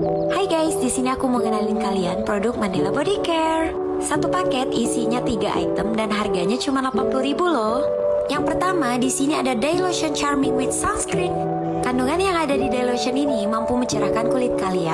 Hai guys, di sini aku mau ngenalin kalian produk Mandela Body Care. Satu paket isinya 3 item dan harganya cuma 80.000 loh. Yang pertama, di sini ada Day Lotion Charming with Sunscreen. Kandungan yang ada di Day Lotion ini mampu mencerahkan kulit kalian